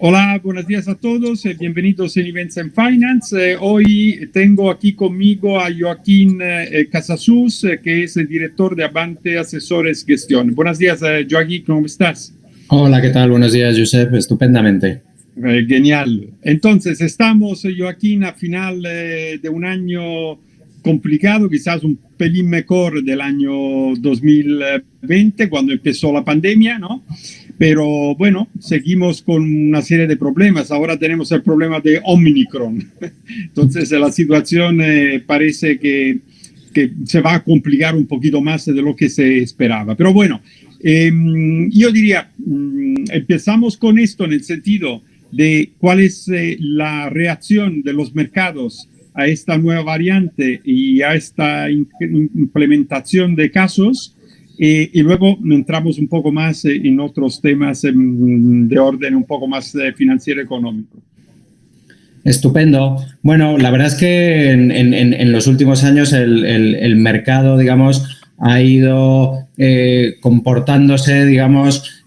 Hola, buenos días a todos, eh, bienvenidos en Events and Finance. Eh, hoy tengo aquí conmigo a Joaquín eh, Casasus, que es el director de Avante Asesores Gestión. Buenos días, Joaquín, ¿cómo estás? Hola, ¿qué tal? Buenos días, Josep, estupendamente. genial. Entonces, estamos, Joaquín, a final de un año complicado, quizás un pelín mejor del año 2020, cuando empezó la pandemia, ¿no? Pero bueno, seguimos con una serie de problemas. Ahora tenemos el problema de Omicron. Entonces la situación eh, parece que, que, se va a complicar un poquito más de lo que se esperaba. Pero bueno, em, yo diría, mm, empezamos con esto en el sentido de cuál es eh, la reacción de los mercados a esta nueva variante y a esta implementación de casos eh, y luego entramos un poco más eh, en otros temas em, de orden un poco más eh, financiero económico. Estupendo. Bueno, la verdad es que en, en, los últimos años el, el, mercado, digamos, ha ido comportándose, digamos,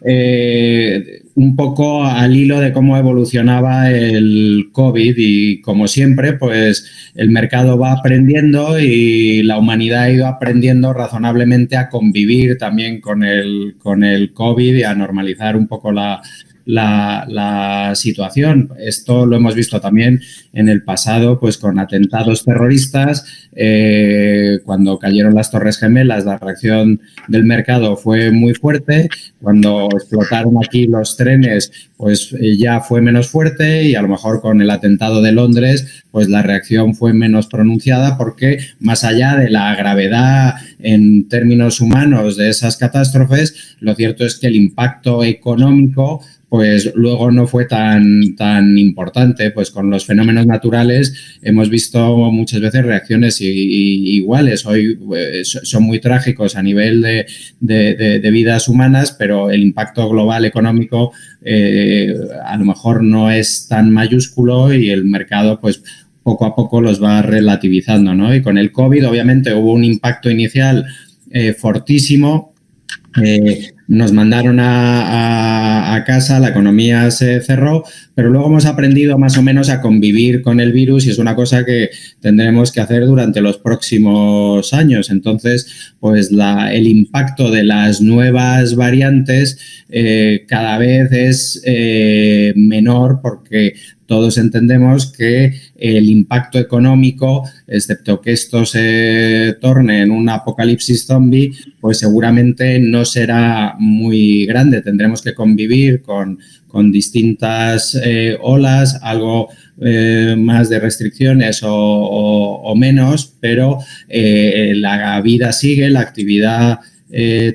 un poco al hilo de cómo evolucionaba el COVID y como siempre, pues el mercado va aprendiendo y la humanidad ha ido aprendiendo razonablemente a convivir también con el, con el COVID y a normalizar un poco la, la, situación. Esto lo hemos visto también en el pasado, pues con atentados terroristas, eh, cuando cayeron las Torres Gemelas, la reacción del mercado fue muy fuerte, cuando explotaron aquí los trenes, pues eh, ya fue menos fuerte y a lo mejor con el atentado de Londres, pues la reacción fue menos pronunciada porque más allá de la gravedad en términos humanos de esas catástrofes, lo cierto es que el impacto económico pues luego no fue tan, tan importante. Pues con los fenómenos naturales hemos visto muchas veces reacciones iguales. Hoy eh, son muy trágicos a nivel de, de, vidas humanas, pero el impacto global económico eh, a lo mejor no es tan mayúsculo y el mercado pues poco a poco los va relativizando. ¿no? Y con el COVID obviamente hubo un impacto inicial eh, fortísimo eh, nos mandaron a, casa, la economía se cerró, pero luego hemos aprendido más o menos a convivir con el virus y es una cosa que tendremos que hacer durante los próximos años. Entonces, pues el impacto de las nuevas variantes eh, cada vez es eh, menor porque todos entendemos que el impacto económico, excepto que esto se torne en un apocalipsis zombie, pues seguramente no será muy grande. Tendremos que convivir con, con distintas eh, olas, algo eh, más de restricciones o, menos, pero eh, la vida sigue, la actividad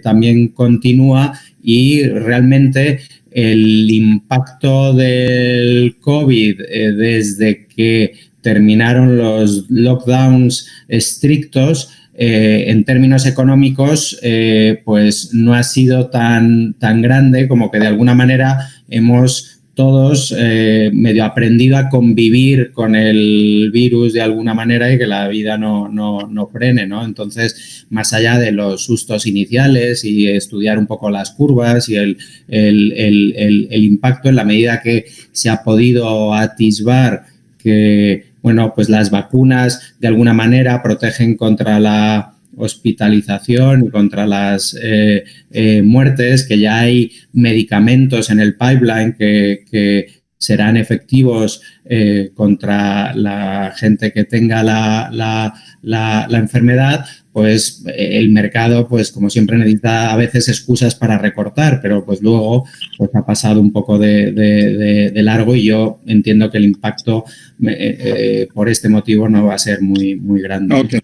también continúa y realmente el impacto del COVID desde que terminaron los lockdowns estrictos eh, en términos económicos, eh, pues no ha sido tan, tan grande como que de alguna manera hemos todos eh, medio aprendido a convivir con el virus de alguna manera y que la vida no, no, no frene, ¿no? Entonces, más allá de los sustos iniciales y estudiar un poco las curvas y el, el, el, el impacto en la medida que se ha podido atisbar que bueno, pues las vacunas de alguna manera protegen contra la hospitalización y contra las eh, eh, muertes, que ya hay medicamentos en el pipeline que, serán efectivos eh, contra la gente que tenga la, la, enfermedad, pues el mercado, pues como siempre necesita a veces excusas para recortar, pero pues luego pues ha pasado un poco de, largo y yo entiendo que el impacto por este motivo no va a ser muy, muy grande.